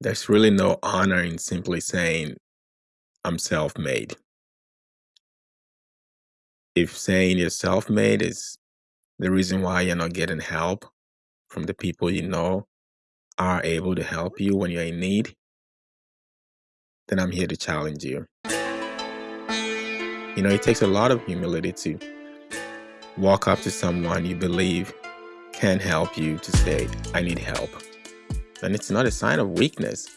There's really no honor in simply saying, I'm self made. If saying you're self made is the reason why you're not getting help from the people you know are able to help you when you're in need, then I'm here to challenge you. You know, it takes a lot of humility to walk up to someone you believe can help you to say, I need help. And it's not a sign of weakness.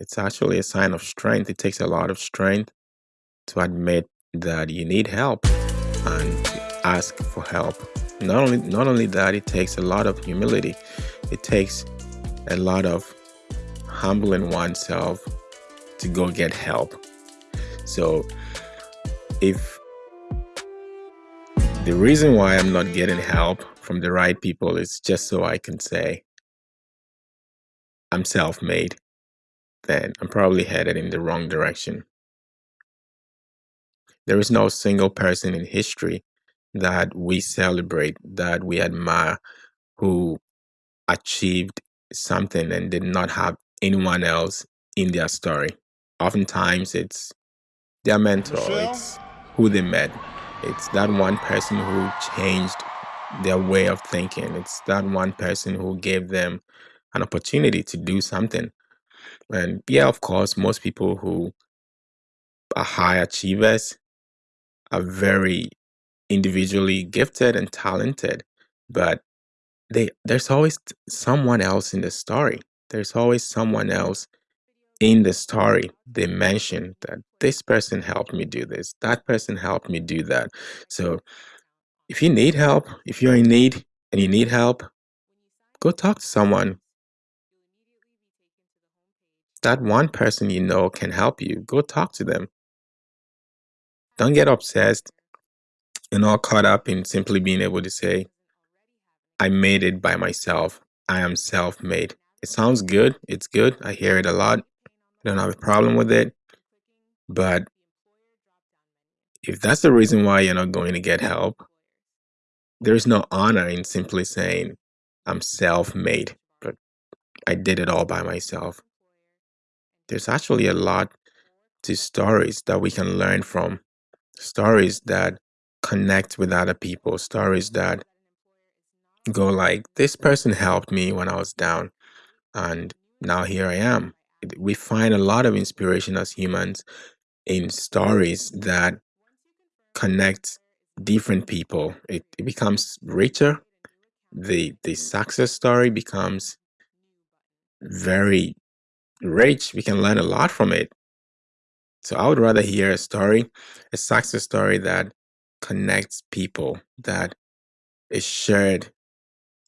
It's actually a sign of strength. It takes a lot of strength to admit that you need help and ask for help. Not only not only that, it takes a lot of humility. It takes a lot of humbling oneself to go get help. So if the reason why I'm not getting help from the right people is just so I can say I'm self-made, then I'm probably headed in the wrong direction. There is no single person in history that we celebrate, that we admire, who achieved something and did not have anyone else in their story. Oftentimes, it's their mentor, it's who they met, it's that one person who changed their way of thinking, it's that one person who gave them an opportunity to do something. And yeah, of course, most people who are high achievers are very individually gifted and talented, but they there's always someone else in the story. There's always someone else in the story they mention that this person helped me do this, that person helped me do that. So if you need help, if you're in need and you need help, go talk to someone. That one person you know can help you. Go talk to them. Don't get obsessed and all caught up in simply being able to say, I made it by myself. I am self made. It sounds good. It's good. I hear it a lot. Don't have a problem with it. But if that's the reason why you're not going to get help, there's no honor in simply saying, I'm self made, but I did it all by myself. There's actually a lot to stories that we can learn from, stories that connect with other people, stories that go like, this person helped me when I was down, and now here I am. We find a lot of inspiration as humans in stories that connect different people. It, it becomes richer. The the success story becomes very rich. We can learn a lot from it. So I would rather hear a story, a success story that connects people, that is shared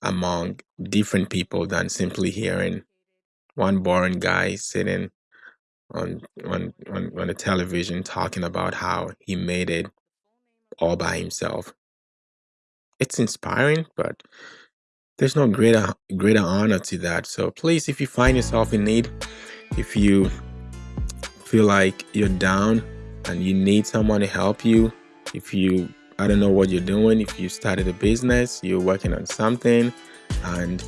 among different people than simply hearing one boring guy sitting on on on, on a television talking about how he made it all by himself. It's inspiring, but there's no greater greater honor to that. So please, if you find yourself in need, if you feel like you're down and you need someone to help you, if you I don't know what you're doing, if you started a business, you're working on something, and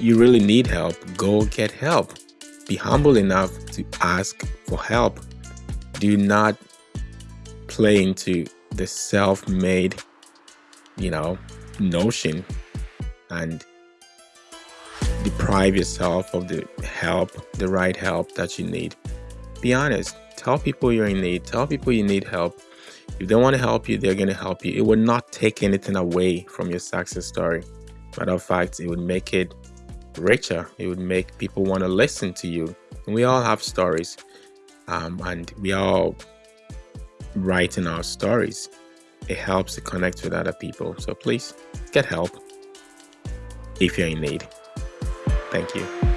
you really need help, go get help. Be humble enough to ask for help. Do not play into the self-made, you know, notion and deprive yourself of the help, the right help that you need. Be honest. Tell people you're in need. Tell people you need help. If they want to help you, they're going to help you. It will not take anything away from your success story. Matter of fact, it would make it richer. It would make people want to listen to you. And we all have stories, um, and we all write in our stories. It helps to connect with other people. So please get help if you're in need. Thank you.